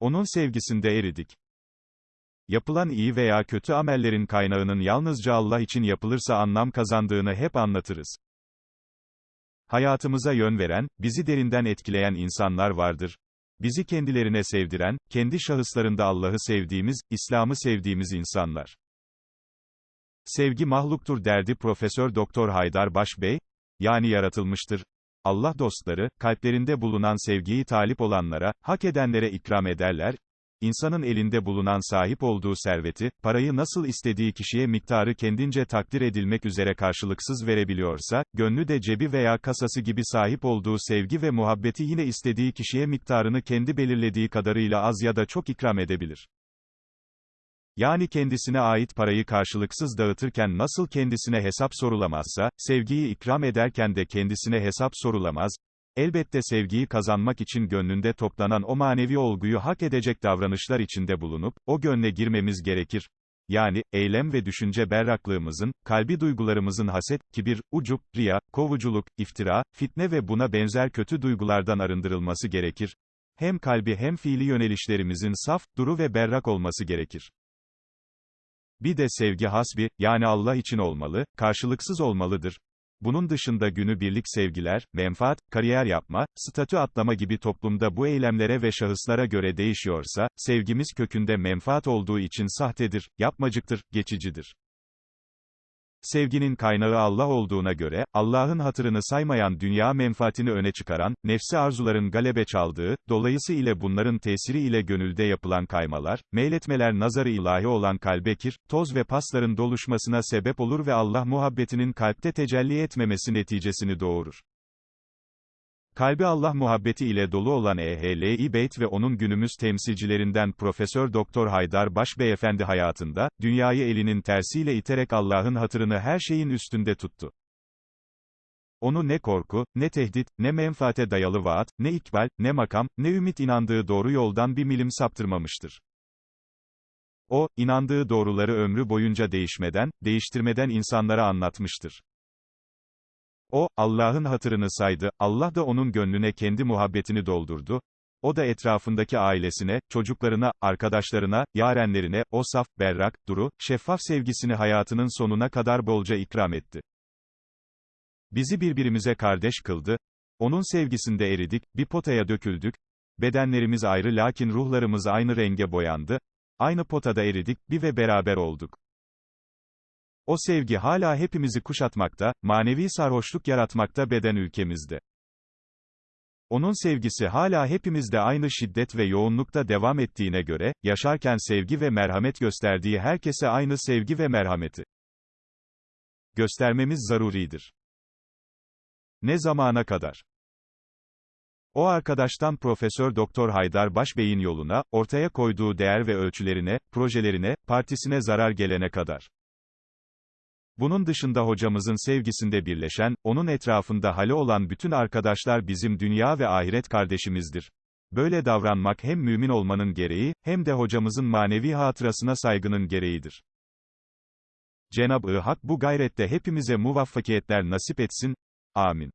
Onun sevgisinde eridik. Yapılan iyi veya kötü amellerin kaynağının yalnızca Allah için yapılırsa anlam kazandığını hep anlatırız. Hayatımıza yön veren, bizi derinden etkileyen insanlar vardır. Bizi kendilerine sevdiren, kendi şahıslarında Allah'ı sevdiğimiz, İslam'ı sevdiğimiz insanlar. Sevgi mahluktur derdi Profesör Doktor Haydar Baş Bey, yani yaratılmıştır. Allah dostları, kalplerinde bulunan sevgiyi talip olanlara, hak edenlere ikram ederler, İnsanın elinde bulunan sahip olduğu serveti, parayı nasıl istediği kişiye miktarı kendince takdir edilmek üzere karşılıksız verebiliyorsa, gönlü de cebi veya kasası gibi sahip olduğu sevgi ve muhabbeti yine istediği kişiye miktarını kendi belirlediği kadarıyla az ya da çok ikram edebilir. Yani kendisine ait parayı karşılıksız dağıtırken nasıl kendisine hesap sorulamazsa, sevgiyi ikram ederken de kendisine hesap sorulamaz, Elbette sevgiyi kazanmak için gönlünde toplanan o manevi olguyu hak edecek davranışlar içinde bulunup, o gönle girmemiz gerekir. Yani, eylem ve düşünce berraklığımızın, kalbi duygularımızın haset, kibir, ucup, riya, kovuculuk, iftira, fitne ve buna benzer kötü duygulardan arındırılması gerekir. Hem kalbi hem fiili yönelişlerimizin saf, duru ve berrak olması gerekir. Bir de sevgi hasbi, yani Allah için olmalı, karşılıksız olmalıdır. Bunun dışında günü birlik sevgiler, menfaat, kariyer yapma, statü atlama gibi toplumda bu eylemlere ve şahıslara göre değişiyorsa, sevgimiz kökünde menfaat olduğu için sahtedir, yapmacıktır, geçicidir. Sevginin kaynağı Allah olduğuna göre, Allah'ın hatırını saymayan dünya menfaatini öne çıkaran, nefsi arzuların galebe çaldığı, dolayısıyla bunların tesiri ile gönülde yapılan kaymalar, meyletmeler nazarı ilahi olan kalbekir, toz ve pasların doluşmasına sebep olur ve Allah muhabbetinin kalpte tecelli etmemesi neticesini doğurur. Kalbi Allah muhabbeti ile dolu olan Ehl-i Beyt ve onun günümüz temsilcilerinden Profesör Doktor Haydar Baş Beyefendi hayatında, dünyayı elinin tersiyle iterek Allah'ın hatırını her şeyin üstünde tuttu. Onu ne korku, ne tehdit, ne menfaate dayalı vaat, ne ikbal, ne makam, ne ümit inandığı doğru yoldan bir milim saptırmamıştır. O, inandığı doğruları ömrü boyunca değişmeden, değiştirmeden insanlara anlatmıştır. O, Allah'ın hatırını saydı, Allah da onun gönlüne kendi muhabbetini doldurdu, o da etrafındaki ailesine, çocuklarına, arkadaşlarına, yarenlerine, o saf, berrak, duru, şeffaf sevgisini hayatının sonuna kadar bolca ikram etti. Bizi birbirimize kardeş kıldı, onun sevgisinde eridik, bir potaya döküldük, bedenlerimiz ayrı lakin ruhlarımız aynı renge boyandı, aynı potada eridik, bir ve beraber olduk. O sevgi hala hepimizi kuşatmakta, manevi sarhoşluk yaratmakta beden ülkemizde. Onun sevgisi hala hepimizde aynı şiddet ve yoğunlukta devam ettiğine göre, yaşarken sevgi ve merhamet gösterdiği herkese aynı sevgi ve merhameti göstermemiz zaruridir. Ne zamana kadar? O arkadaştan Profesör Doktor Haydar Başbey'in yoluna, ortaya koyduğu değer ve ölçülerine, projelerine, partisine zarar gelene kadar. Bunun dışında hocamızın sevgisinde birleşen, onun etrafında hali olan bütün arkadaşlar bizim dünya ve ahiret kardeşimizdir. Böyle davranmak hem mümin olmanın gereği, hem de hocamızın manevi hatırasına saygının gereğidir. Cenab-ı Hak bu gayrette hepimize muvaffakiyetler nasip etsin. Amin.